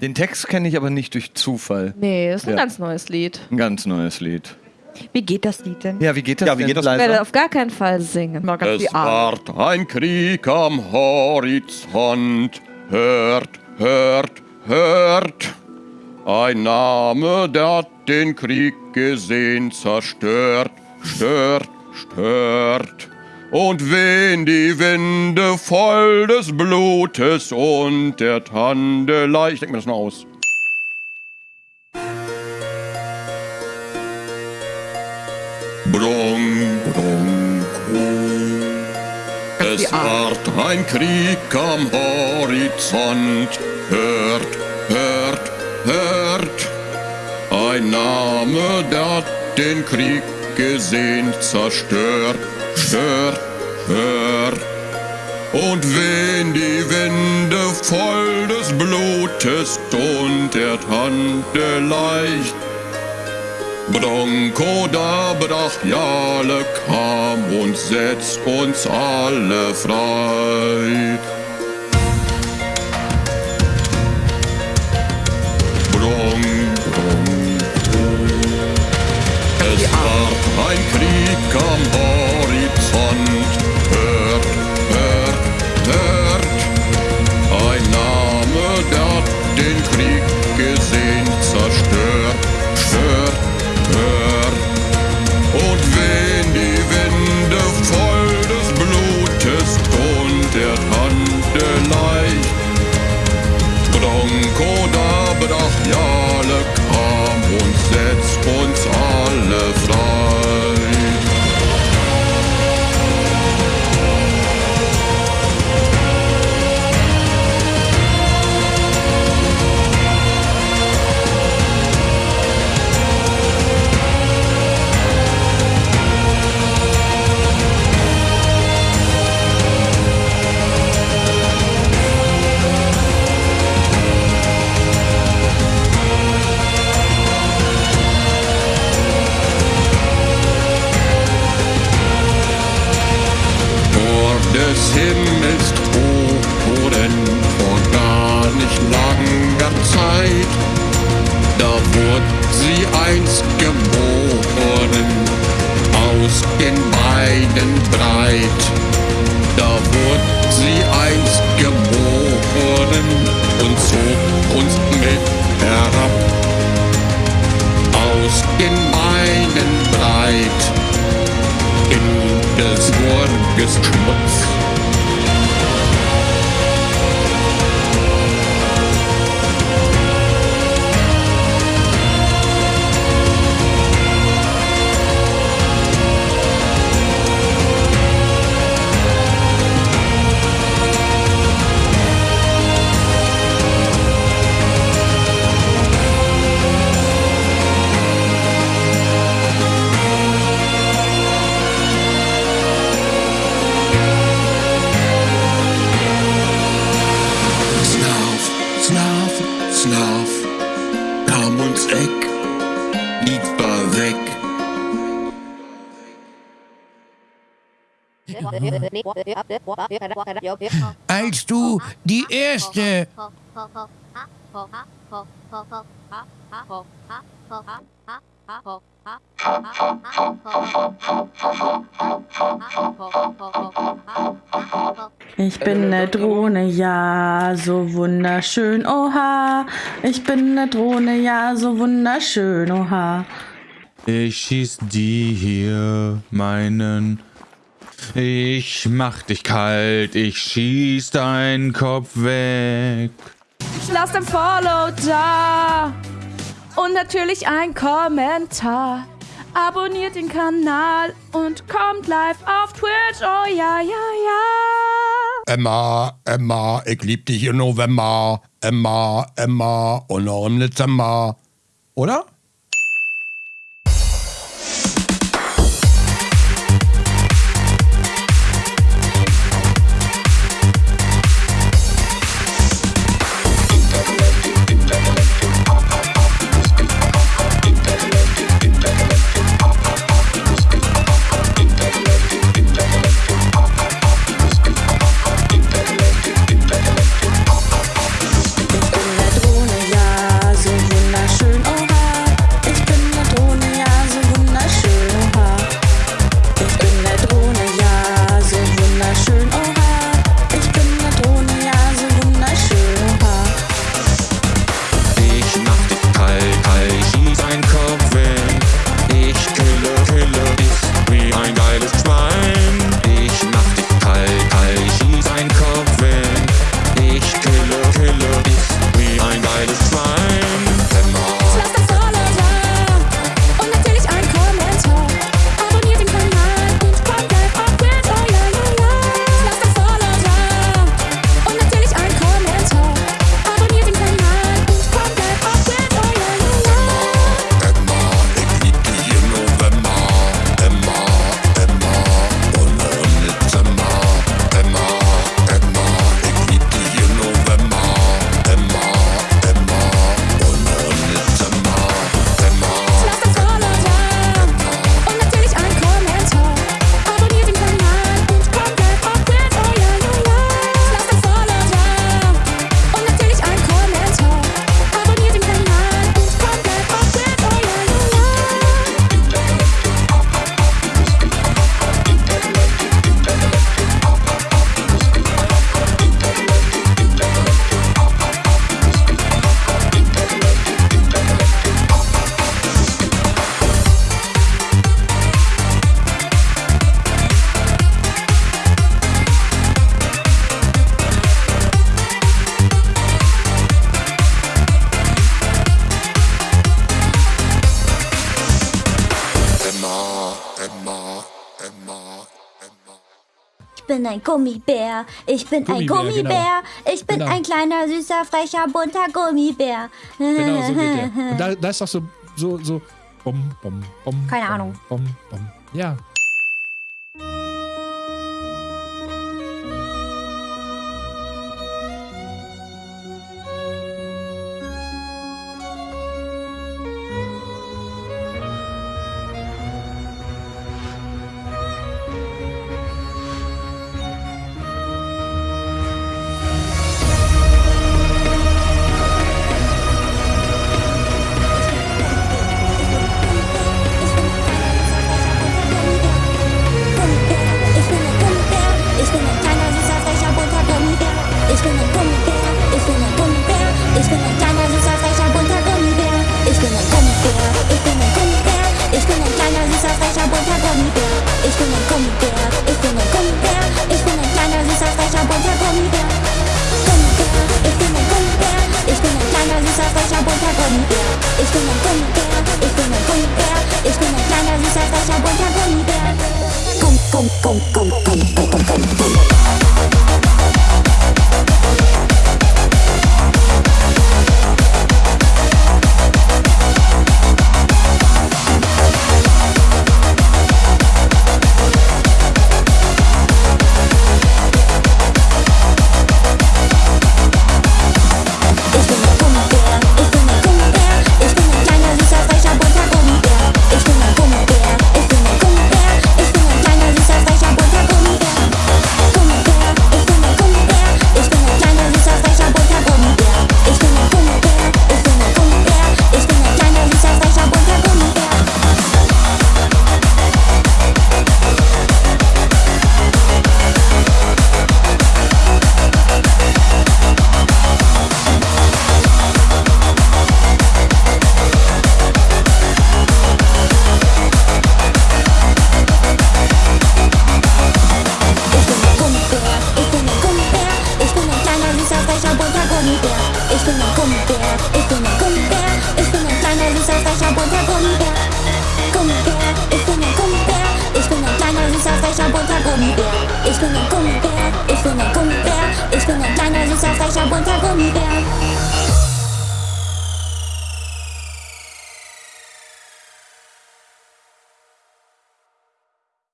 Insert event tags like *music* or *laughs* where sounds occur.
Den Text kenne ich aber nicht durch Zufall. Nee, ist ein Ja. ganz neues Lied. Ein ganz neues Lied. Wie geht das Lied denn? Ja, wie geht das Ja, wie denn, geht das? Ich werde auf gar keinen Fall singen. Mal ganz die Arme. ward ein Krieg am Horizont. Hört, hört, hört. Ein Name, der den Krieg gesehen zerstört, stört, stört. Und wehen die Winde voll des Blutes und der Tandelei. Ich denke mir das noch aus. Brung, brung, brung. Es ward ein Krieg am Horizont. Hört, hört, hört. Ein Name, der den Krieg gesehen zerstört, stört, stört. Und wehen die Winde voll des Blutes und der Tante leicht. Bronco da Brachiale kam und setzt uns alle frei. Zeit. Da wurde sie einst geboren, aus den Beinen breit. Da wurde sie einst geboren und zog uns mit herab. Aus den Beinen breit in des Worges Schmutz. Als du die erste Ich bin ne Drohne, ja, so wunderschön, oha. Ich bin ne Drohne, ja, so wunderschön, oha. Ich schieß die hier, meinen. Ich mach dich kalt, ich schieß deinen Kopf weg. Lasst ein Follow da und natürlich ein Kommentar. Abonniert den Kanal und kommt live auf Twitch. Oh ja, ja, ja. Emma, Emma, ich lieb dich im November. Emma, Emma und noch im Dezember. Oder? Emma, Emma, Emma. Ich bin ein Gummibär, ich bin Gummibär, ein Gummibär, genau. ich bin genau. ein kleiner, süßer, frecher, bunter Gummibär. Genau, so geht der. *laughs* Und da, da ist doch so, so, so, bom, bom, bom. Keine bom, Ahnung. Bom, bom. Ja, contra conmigo Estoy mal con mi estoy mal con mi Estoy mal plana, lisa, sasha, contra con mi